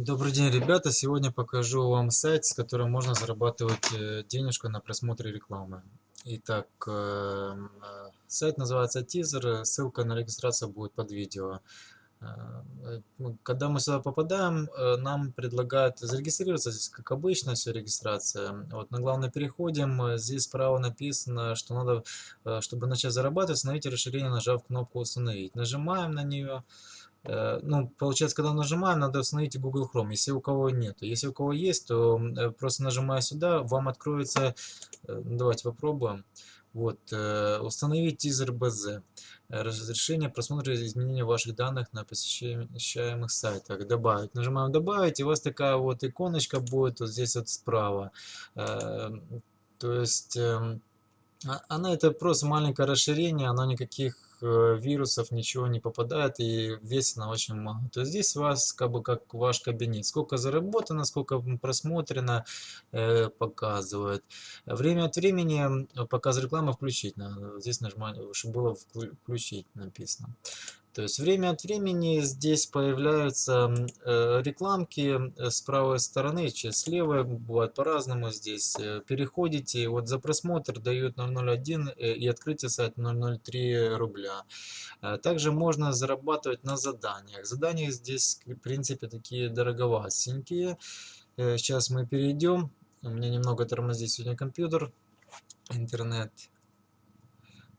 Добрый день, ребята! Сегодня покажу вам сайт, с которым можно зарабатывать э, денежку на просмотре рекламы. Итак, эм, э, сайт называется Teaser, ссылка на регистрацию будет под видео. Э, ну, когда мы сюда попадаем, нам предлагают зарегистрироваться, здесь как обычно все регистрация. Вот на главное переходим, здесь справа написано, что надо, чтобы начать зарабатывать, установите расширение, нажав кнопку установить. Нажимаем на нее. Э, ну, получается, когда нажимаем, надо установить Google Chrome, если у кого нет. Если у кого есть, то э, просто нажимая сюда, вам откроется, э, давайте попробуем, вот, установить teaser BZ, разрешение просмотра изменения ваших данных на посещаемых сайтах, добавить. Нажимаем добавить, и у вас такая вот иконочка будет вот здесь вот справа. То есть, эм, а, она это просто маленькое расширение, оно никаких вирусов ничего не попадает и весит она очень мало. То есть здесь вас как бы как ваш кабинет. Сколько заработано, сколько просмотрено, э, показывает. Время от времени показ рекламы включить надо. Здесь нажимать, чтобы было включить написано. То есть время от времени здесь появляются э, рекламки э, с правой стороны, с левой, бывает по-разному здесь. Э, переходите, вот за просмотр дают 001 и открытие сайта 003 рубля. Также можно зарабатывать на заданиях. Задания здесь, в принципе, такие дороговатенькие. Сейчас мы перейдем. У меня немного тормозит сегодня компьютер, интернет.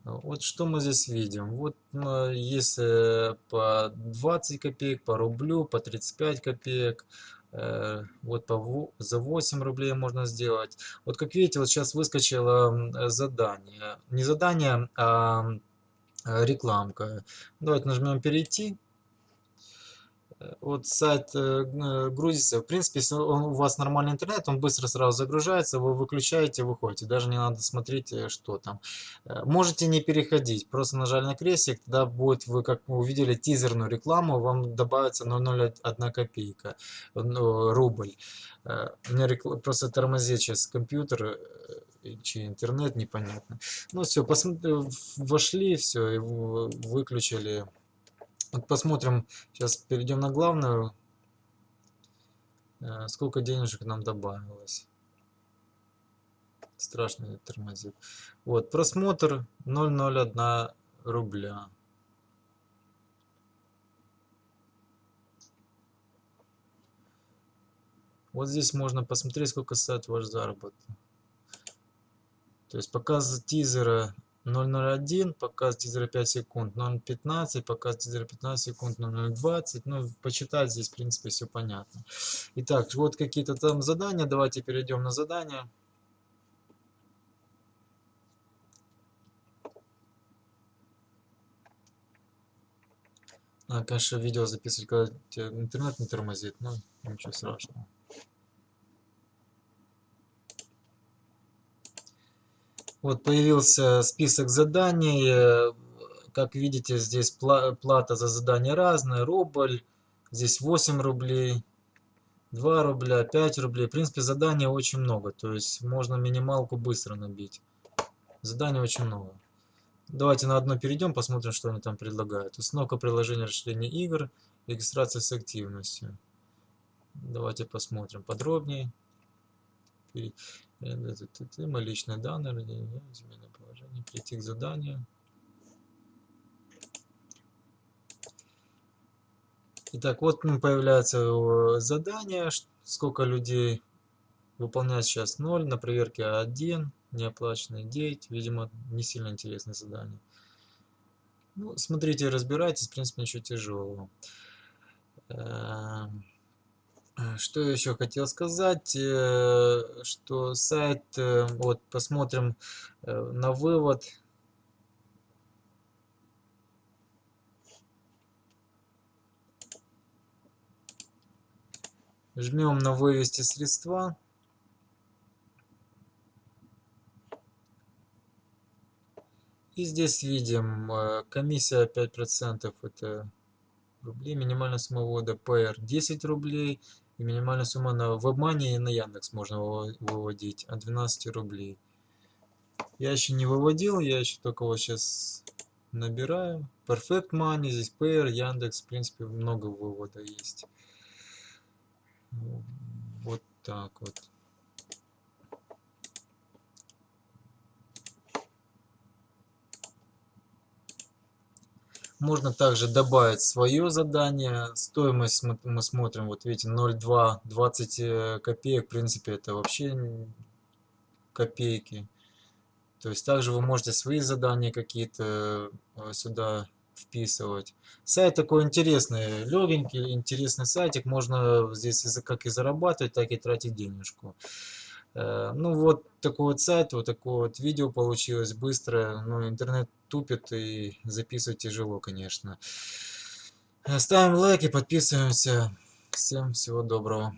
Вот что мы здесь видим. Вот если по 20 копеек, по рублю, по 35 копеек, э, вот по, за 8 рублей можно сделать. Вот как видите, вот сейчас выскочило задание. Не задание, а рекламка. Давайте нажмем перейти вот сайт э, грузится. В принципе, если он, у вас нормальный интернет, он быстро сразу загружается, вы выключаете, выходите. Даже не надо смотреть, э, что там. Э, можете не переходить, просто нажали на крестик, тогда будет, вы как мы увидели тизерную рекламу, вам добавится 0,01 копейка, ну, рубль. У меня рекл... просто тормозит сейчас компьютер, чи интернет, непонятно. Ну все, посмотри, вошли, все, и выключили вот посмотрим, сейчас перейдем на главную, э, сколько денежек нам добавилось. Страшно тормозит. Вот, просмотр 0,01 рубля. Вот здесь можно посмотреть, сколько стоит ваш заработок. То есть показ тизера 0.01, показ тизера 5 секунд, 0.15, показ тизера 15 секунд, 0.20. Ну, почитать здесь, в принципе, все понятно. Итак, вот какие-то там задания. Давайте перейдем на задания. Конечно, видео записывать, когда интернет не тормозит, но ничего страшного. Вот появился список заданий. Э, как видите, здесь плата за задание разная. Рубль, здесь 8 рублей, 2 рубля, 5 рублей. В принципе, заданий очень много. То есть можно минималку быстро набить. Заданий очень много. Давайте на одно перейдем, посмотрим, что они там предлагают. Установка приложения расширения игр, регистрация с активностью. Давайте посмотрим подробнее. Мои личные данные, изменение положения, прийти к заданию. Итак, вот появляется задание, сколько людей выполняет сейчас 0, на проверке 1, неоплаченные 9, видимо, не сильно интересное задание. Ну, смотрите, разбирайтесь, в принципе, ничего тяжелого. А, что еще хотел сказать, э, что сайт, э, вот посмотрим э, на вывод. Жмем на вывести средства. И здесь видим комиссия 5%, это рублей, минимальная сумма ввода PR 10 рублей, и минимальная сумма на WebMoney и на Яндекс можно выводить от 12 рублей. Я еще не выводил, я еще только вот сейчас набираю. Perfect Money, здесь Payer, Яндекс, в принципе, много вывода есть. Вот так вот. Можно также добавить свое задание. Стоимость мы смотрим, вот видите, 0,2, 20 э, копеек. В принципе, это вообще копейки. То есть также вы можете свои задания какие-то э, сюда вписывать. Сайт такой интересный, легенький, интересный сайтик. Можно здесь как и зарабатывать, так и тратить денежку. Э, ну вот такой вот сайт, вот такое вот видео получилось быстрое. Но интернет тупит и записывать тяжело, конечно. Ставим лайки, подписываемся. Всем всего доброго.